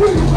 Woo!